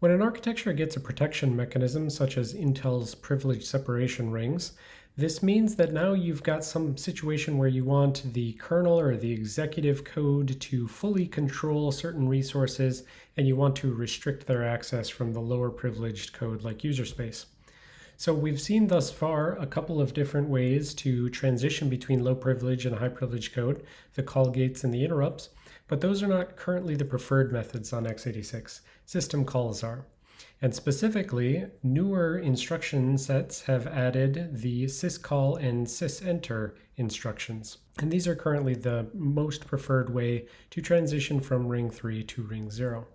When an architecture gets a protection mechanism, such as Intel's privilege separation rings, this means that now you've got some situation where you want the kernel or the executive code to fully control certain resources and you want to restrict their access from the lower privileged code like user space. So we've seen thus far a couple of different ways to transition between low privilege and high privilege code, the call gates and the interrupts, but those are not currently the preferred methods on x86. System calls are. And specifically, newer instruction sets have added the syscall and sysenter instructions. And these are currently the most preferred way to transition from ring 3 to ring 0.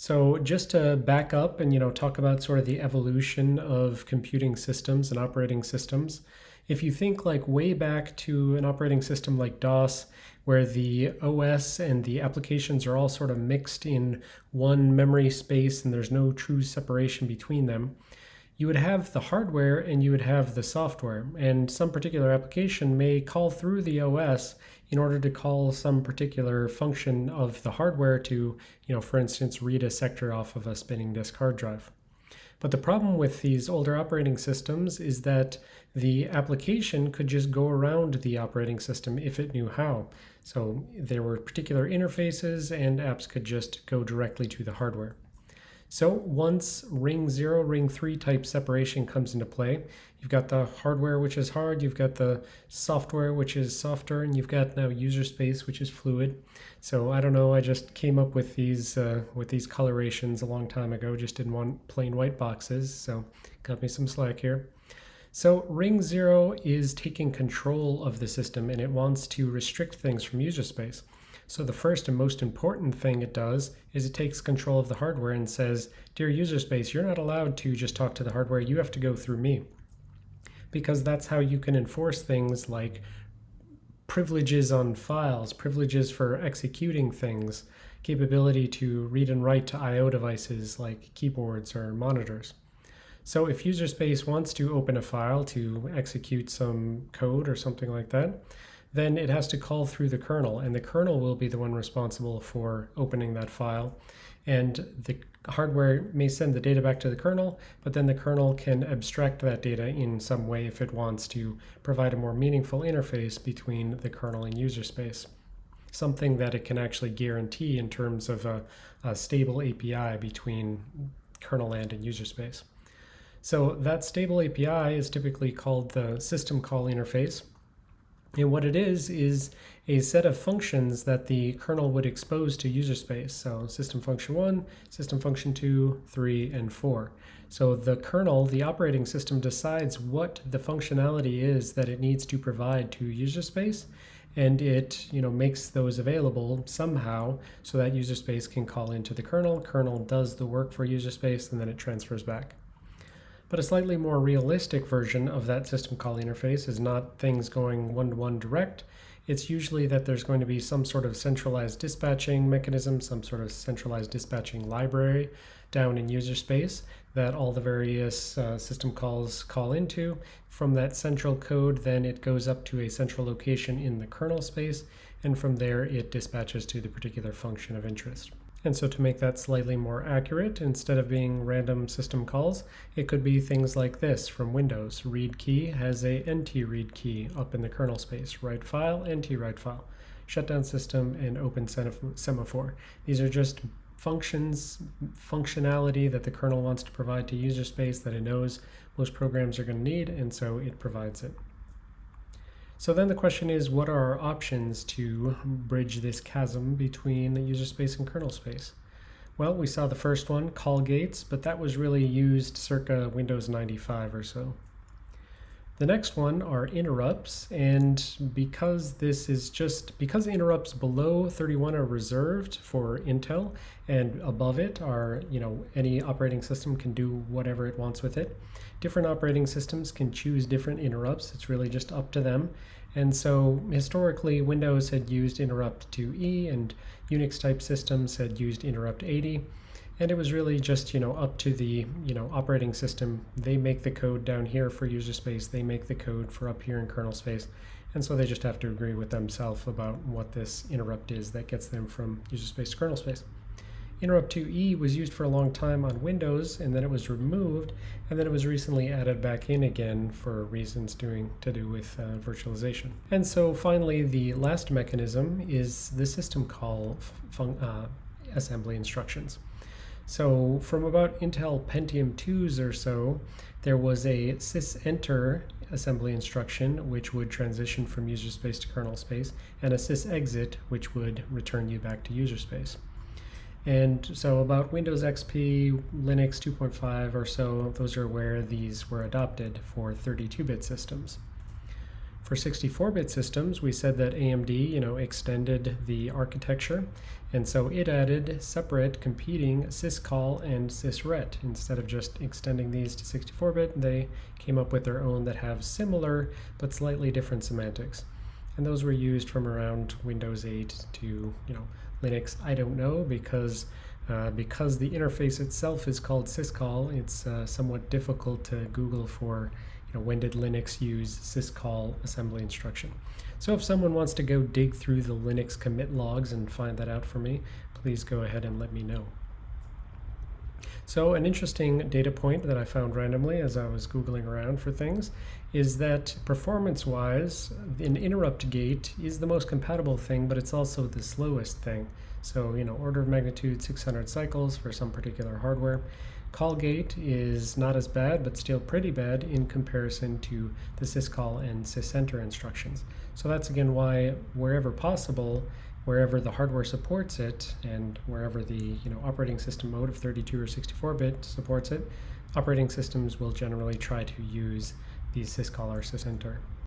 So just to back up and you know talk about sort of the evolution of computing systems and operating systems, if you think like way back to an operating system like DOS, where the OS and the applications are all sort of mixed in one memory space and there's no true separation between them, you would have the hardware and you would have the software. And some particular application may call through the OS in order to call some particular function of the hardware to, you know, for instance, read a sector off of a spinning disk hard drive. But the problem with these older operating systems is that the application could just go around the operating system if it knew how. So there were particular interfaces and apps could just go directly to the hardware. So once ring 0, ring 3 type separation comes into play, you've got the hardware which is hard, you've got the software which is softer, and you've got now user space which is fluid. So I don't know, I just came up with these uh, with these colorations a long time ago, just didn't want plain white boxes, so got me some slack here. So ring 0 is taking control of the system and it wants to restrict things from user space. So the first and most important thing it does is it takes control of the hardware and says, dear user space, you're not allowed to just talk to the hardware, you have to go through me. Because that's how you can enforce things like privileges on files, privileges for executing things, capability to read and write to I.O. devices like keyboards or monitors. So if user space wants to open a file to execute some code or something like that, then it has to call through the kernel, and the kernel will be the one responsible for opening that file. And the hardware may send the data back to the kernel, but then the kernel can abstract that data in some way if it wants to provide a more meaningful interface between the kernel and user space. Something that it can actually guarantee in terms of a, a stable API between kernel land and user space. So that stable API is typically called the system call interface. And what it is, is a set of functions that the kernel would expose to user space. So system function 1, system function 2, 3, and 4. So the kernel, the operating system, decides what the functionality is that it needs to provide to user space, and it you know, makes those available somehow so that user space can call into the kernel. Kernel does the work for user space, and then it transfers back. But a slightly more realistic version of that system call interface is not things going one-to-one -one direct. It's usually that there's going to be some sort of centralized dispatching mechanism, some sort of centralized dispatching library down in user space that all the various uh, system calls call into. From that central code, then it goes up to a central location in the kernel space, and from there it dispatches to the particular function of interest. And so to make that slightly more accurate, instead of being random system calls, it could be things like this from Windows. Read key has a nt read key up in the kernel space. Write file, nt write file. Shutdown system and open semaphore. These are just functions, functionality that the kernel wants to provide to user space that it knows most programs are going to need, and so it provides it. So then the question is, what are our options to bridge this chasm between the user space and kernel space? Well, we saw the first one, call gates, but that was really used circa Windows 95 or so. The next one are interrupts, and because this is just, because interrupts below 31 are reserved for Intel, and above it are, you know, any operating system can do whatever it wants with it. Different operating systems can choose different interrupts, it's really just up to them. And so historically, Windows had used interrupt 2E and Unix type systems had used interrupt 80. And it was really just, you know, up to the, you know, operating system. They make the code down here for user space. They make the code for up here in kernel space. And so they just have to agree with themselves about what this interrupt is that gets them from user space to kernel space. Interrupt 2E was used for a long time on Windows, and then it was removed, and then it was recently added back in again for reasons doing to do with uh, virtualization. And so finally, the last mechanism is the system call uh, assembly instructions. So from about Intel Pentium 2s or so, there was a sysenter assembly instruction, which would transition from user space to kernel space, and a sysexit, which would return you back to user space. And so about Windows XP, Linux 2.5 or so, those are where these were adopted for 32-bit systems. For 64-bit systems, we said that AMD, you know, extended the architecture, and so it added separate competing syscall and sysret. Instead of just extending these to 64-bit, they came up with their own that have similar but slightly different semantics. And those were used from around Windows 8 to, you know, Linux, I don't know because uh, because the interface itself is called syscall, it's uh, somewhat difficult to Google for you know, when did Linux use syscall assembly instruction. So if someone wants to go dig through the Linux commit logs and find that out for me, please go ahead and let me know. So an interesting data point that I found randomly as I was Googling around for things is that performance-wise, an interrupt gate is the most compatible thing, but it's also the slowest thing. So, you know, order of magnitude 600 cycles for some particular hardware. Call gate is not as bad, but still pretty bad in comparison to the syscall and sysenter instructions. So that's again why, wherever possible, wherever the hardware supports it and wherever the you know operating system mode of 32 or 64 bit supports it, operating systems will generally try to use the syscall or sysenter.